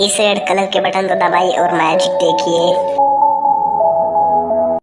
इस red colour के button को दबाइए और मैजिक देखिए।